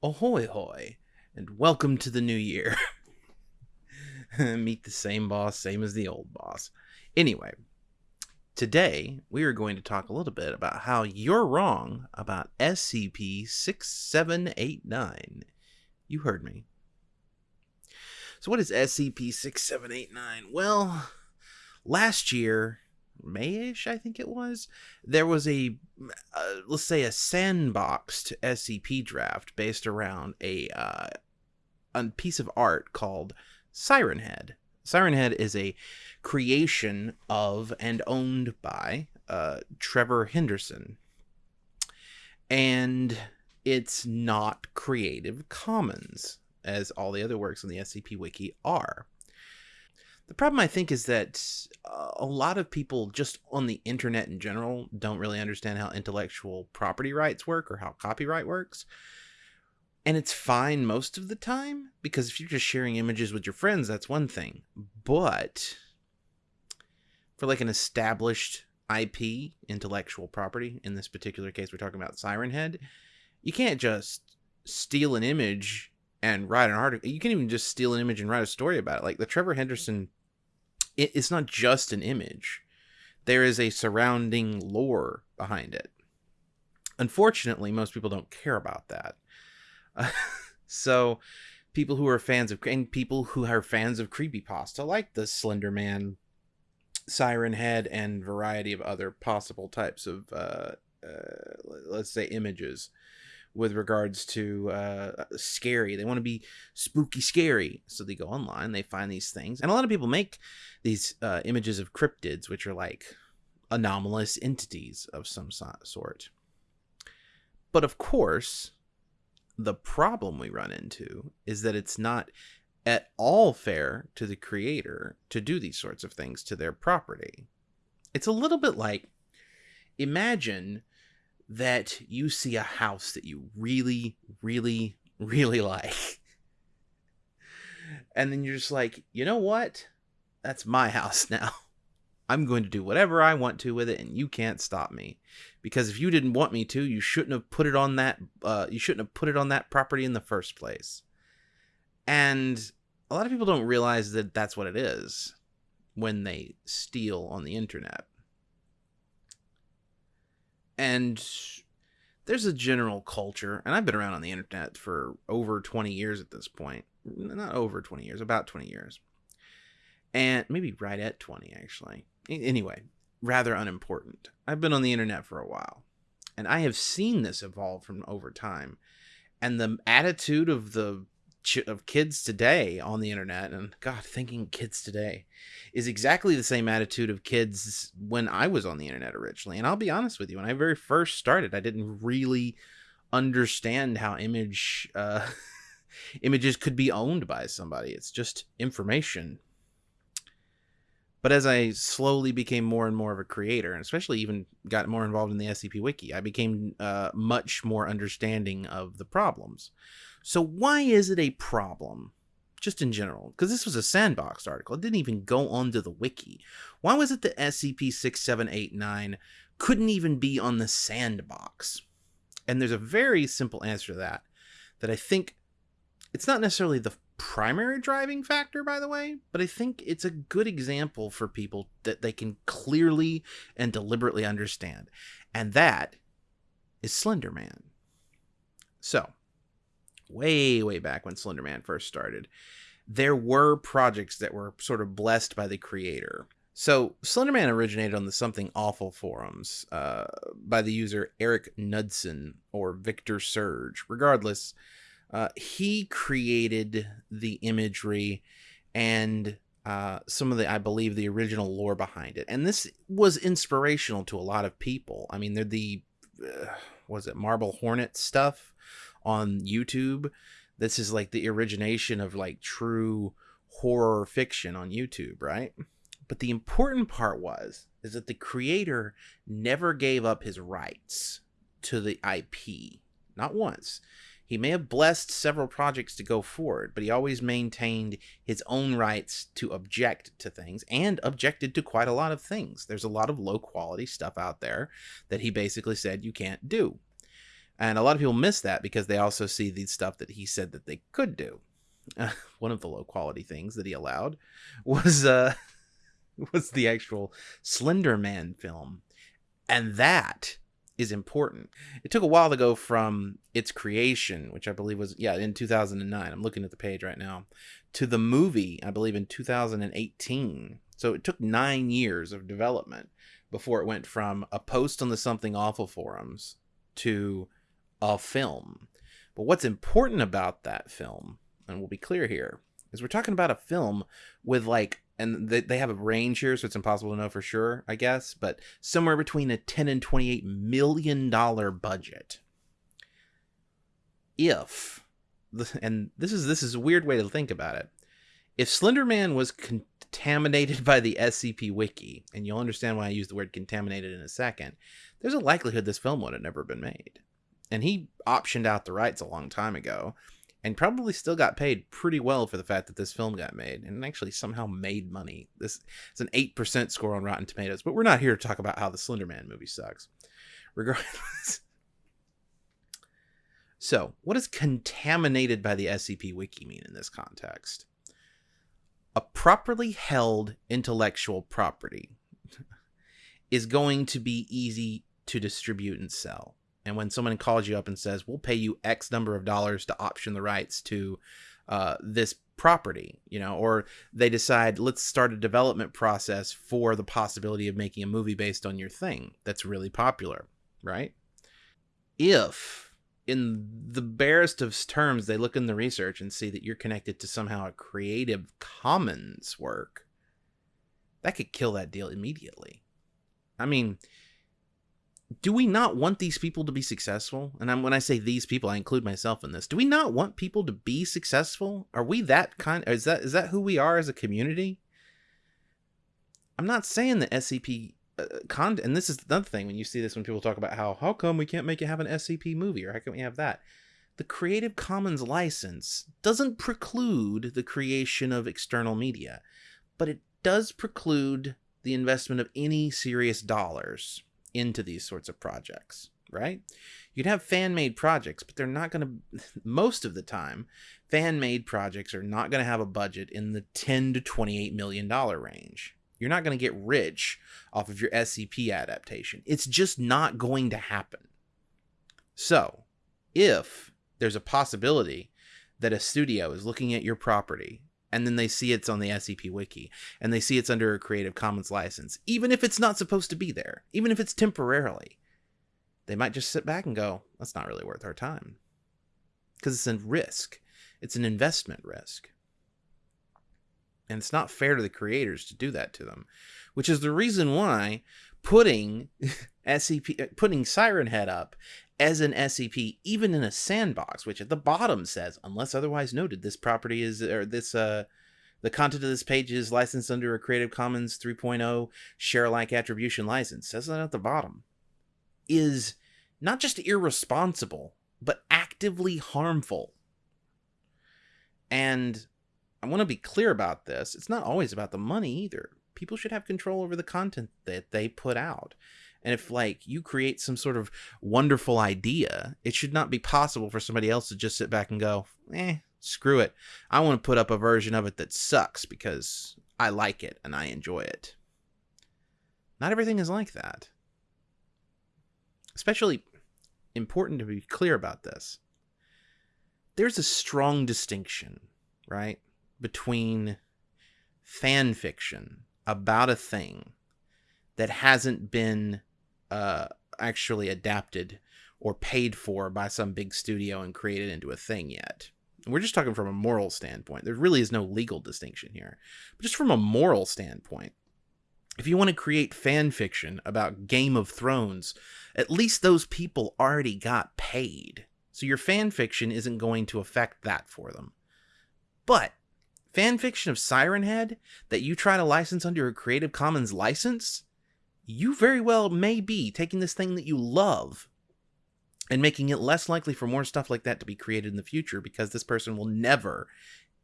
Ahoy hoy, and welcome to the new year. Meet the same boss, same as the old boss. Anyway, today we are going to talk a little bit about how you're wrong about SCP 6789. You heard me. So, what is SCP 6789? Well, last year, Mayish, I think it was, there was a, uh, let's say, a sandboxed SCP draft based around a, uh, a piece of art called Siren Head. Siren Head is a creation of and owned by uh, Trevor Henderson. And it's not Creative Commons, as all the other works on the SCP Wiki are. The problem, I think, is that uh, a lot of people just on the internet in general don't really understand how intellectual property rights work or how copyright works. And it's fine most of the time because if you're just sharing images with your friends, that's one thing. But for like an established IP, intellectual property, in this particular case, we're talking about Siren Head, you can't just steal an image and write an article. You can't even just steal an image and write a story about it. Like the Trevor Henderson it, it's not just an image. There is a surrounding lore behind it. Unfortunately, most people don't care about that. Uh, so, people who are fans of and people who are fans of creepypasta, like the Slender Man, Siren Head, and variety of other possible types of, uh, uh, let's say, images with regards to uh, scary. They want to be spooky scary. So they go online, they find these things. And a lot of people make these uh, images of cryptids, which are like anomalous entities of some sort. But of course, the problem we run into is that it's not at all fair to the creator to do these sorts of things to their property. It's a little bit like imagine that you see a house that you really, really, really like. And then you're just like, you know what? That's my house now. I'm going to do whatever I want to with it, and you can't stop me. Because if you didn't want me to, you shouldn't have put it on that. Uh, you shouldn't have put it on that property in the first place. And a lot of people don't realize that that's what it is when they steal on the internet and there's a general culture and i've been around on the internet for over 20 years at this point. Not over 20 years about 20 years. And maybe right at 20 actually. Anyway rather unimportant. I've been on the internet for a while and i have seen this evolve from over time and the attitude of the of kids today on the internet and god thinking kids today is exactly the same attitude of kids when i was on the internet originally and i'll be honest with you when i very first started i didn't really understand how image uh, images could be owned by somebody. It's just information but as i slowly became more and more of a creator and especially even got more involved in the scp wiki i became uh, much more understanding of the problems so why is it a problem? Just in general, because this was a sandbox article. It didn't even go onto the wiki. Why was it that SCP-6789 couldn't even be on the sandbox? And there's a very simple answer to that, that I think it's not necessarily the primary driving factor, by the way, but I think it's a good example for people that they can clearly and deliberately understand. And that is Slender Man. So, way, way back when Slenderman first started, there were projects that were sort of blessed by the creator. So Slenderman originated on the Something Awful forums uh, by the user Eric Knudsen or Victor Surge. Regardless, uh, he created the imagery and uh, some of the, I believe, the original lore behind it. And this was inspirational to a lot of people. I mean, they're the, uh, was it Marble Hornet stuff? on YouTube. This is like the origination of like true horror fiction on YouTube, right? But the important part was is that the creator never gave up his rights to the IP. Not once. He may have blessed several projects to go forward, but he always maintained his own rights to object to things and objected to quite a lot of things. There's a lot of low quality stuff out there that he basically said you can't do. And a lot of people miss that because they also see the stuff that he said that they could do. Uh, one of the low quality things that he allowed was uh was the actual Slender Man film. And that is important. It took a while to go from its creation, which I believe was yeah, in 2009. I'm looking at the page right now, to the movie, I believe in 2018. So it took 9 years of development before it went from a post on the Something Awful forums to a film. But what's important about that film, and we'll be clear here, is we're talking about a film with like and they, they have a range here so it's impossible to know for sure i guess but somewhere between a 10 and 28 million dollar budget. If and this is this is a weird way to think about it. If slenderman was contaminated by the scp wiki and you'll understand why i use the word contaminated in a second there's a likelihood this film would have never been made. And he optioned out the rights a long time ago and probably still got paid pretty well for the fact that this film got made and actually somehow made money. This is an 8% score on Rotten Tomatoes, but we're not here to talk about how the Slender Man movie sucks. Regardless. so, what does contaminated by the SCP Wiki mean in this context? A properly held intellectual property is going to be easy to distribute and sell and when someone calls you up and says we'll pay you x number of dollars to option the rights to uh, this property you know or they decide let's start a development process for the possibility of making a movie based on your thing that's really popular right? If in the barest of terms they look in the research and see that you're connected to somehow a creative commons work that could kill that deal immediately. I mean do we not want these people to be successful? And I'm, when I say these people, I include myself in this. Do we not want people to be successful? Are we that kind? Is that is that who we are as a community? I'm not saying the SCP uh, content, and this is another thing when you see this when people talk about how how come we can't make it have an SCP movie or how can we have that? The Creative Commons license doesn't preclude the creation of external media, but it does preclude the investment of any serious dollars into these sorts of projects, right? You'd have fan made projects, but they're not going to, most of the time, fan made projects are not going to have a budget in the 10 to 28 million dollar range. You're not going to get rich off of your SCP adaptation. It's just not going to happen. So, if there's a possibility that a studio is looking at your property and then they see it's on the SCP wiki and they see it's under a Creative Commons license, even if it's not supposed to be there, even if it's temporarily, they might just sit back and go, that's not really worth our time. Because it's a risk, it's an investment risk. And it's not fair to the creators to do that to them, which is the reason why putting SCP, putting Siren Head up as an SCP, even in a sandbox, which at the bottom says, unless otherwise noted, this property is, or this, uh, the content of this page is licensed under a Creative Commons 3.0 share alike attribution license, says that at the bottom, is not just irresponsible, but actively harmful. And I want to be clear about this. It's not always about the money either. People should have control over the content that they put out. And if like you create some sort of wonderful idea, it should not be possible for somebody else to just sit back and go, "Eh, screw it. I want to put up a version of it that sucks because I like it and I enjoy it." Not everything is like that. Especially important to be clear about this. There's a strong distinction, right, between fan fiction about a thing that hasn't been uh, actually adapted or paid for by some big studio and created into a thing yet. We're just talking from a moral standpoint. There really is no legal distinction here. But just from a moral standpoint, if you want to create fan fiction about Game of Thrones, at least those people already got paid. So your fan fiction isn't going to affect that for them. But fan fiction of Siren Head that you try to license under a Creative Commons license, you very well may be taking this thing that you love and making it less likely for more stuff like that to be created in the future because this person will never,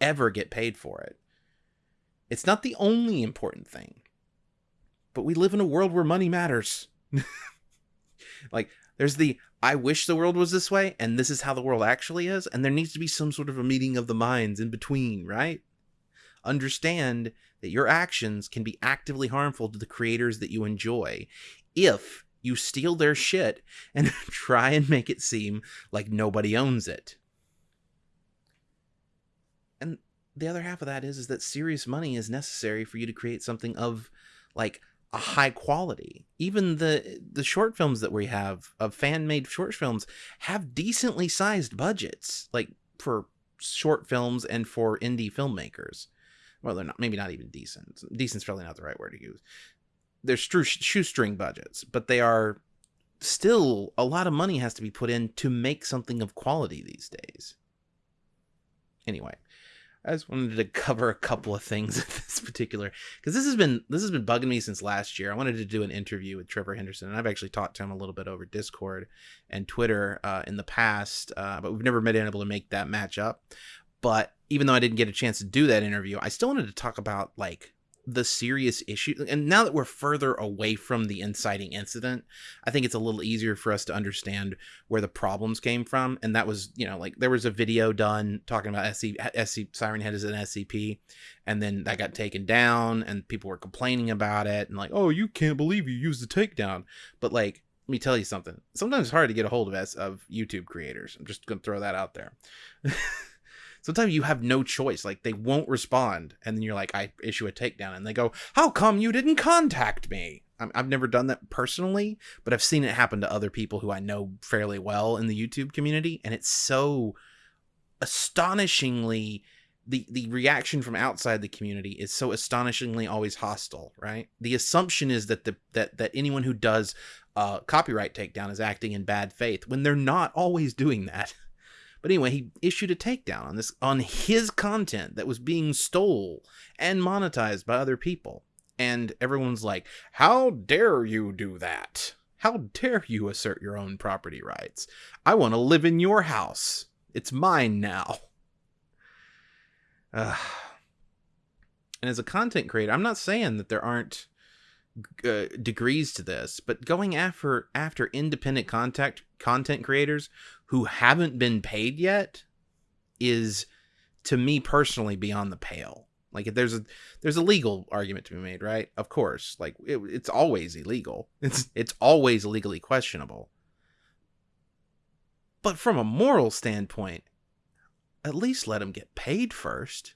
ever get paid for it. It's not the only important thing, but we live in a world where money matters. like, there's the I wish the world was this way, and this is how the world actually is, and there needs to be some sort of a meeting of the minds in between, right? Understand that your actions can be actively harmful to the creators that you enjoy if you steal their shit and try and make it seem like nobody owns it. And the other half of that is is that serious money is necessary for you to create something of like a high quality. Even the the short films that we have of fan made short films have decently sized budgets, like for short films and for indie filmmakers. Well, they're not maybe not even decent. Decent's probably not the right word to use. They're shoestring budgets, but they are still a lot of money has to be put in to make something of quality these days. Anyway, I just wanted to cover a couple of things in this particular because this has been this has been bugging me since last year. I wanted to do an interview with Trevor Henderson, and I've actually talked to him a little bit over Discord and Twitter uh, in the past, uh, but we've never been able to make that match up. But even though I didn't get a chance to do that interview, I still wanted to talk about like the serious issue and now that we're further away from the inciting incident i think it's a little easier for us to understand where the problems came from and that was you know like there was a video done talking about SC, SC siren head as an scp and then that got taken down and people were complaining about it and like oh you can't believe you used the takedown. But like let me tell you something. Sometimes it's hard to get a hold of us of youtube creators. I'm just gonna throw that out there sometimes you have no choice. Like they won't respond, and then you're like, I issue a takedown, and they go, "How come you didn't contact me?" I've never done that personally, but I've seen it happen to other people who I know fairly well in the YouTube community, and it's so astonishingly the the reaction from outside the community is so astonishingly always hostile, right? The assumption is that the that that anyone who does uh, copyright takedown is acting in bad faith when they're not always doing that. But anyway, he issued a takedown on this on his content that was being stole and monetized by other people. And everyone's like, "How dare you do that? How dare you assert your own property rights? I want to live in your house. It's mine now." Uh, and as a content creator, I'm not saying that there aren't uh, degrees to this, but going after after independent contact content creators who haven't been paid yet is to me personally beyond the pale. Like if there's a there's a legal argument to be made, right? Of course, like it, it's always illegal. It's it's always legally questionable. But from a moral standpoint, at least let them get paid first.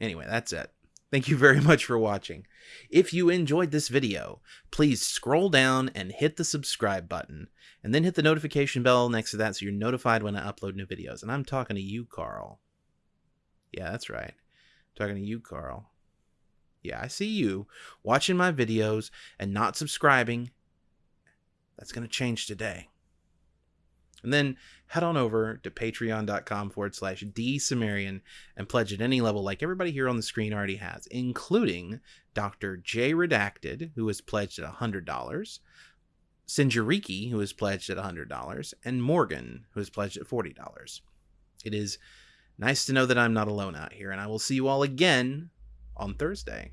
Anyway, that's it. Thank you very much for watching. If you enjoyed this video, please scroll down and hit the subscribe button, and then hit the notification bell next to that so you're notified when I upload new videos. And I'm talking to you, Carl. Yeah, that's right. I'm talking to you, Carl. Yeah, I see you watching my videos and not subscribing. That's going to change today. And then head on over to patreon.com forward slash dsumerian and pledge at any level like everybody here on the screen already has, including Dr. J Redacted, who has pledged at $100, Sinjariki, who has pledged at $100, and Morgan, who has pledged at $40. It is nice to know that I'm not alone out here, and I will see you all again on Thursday.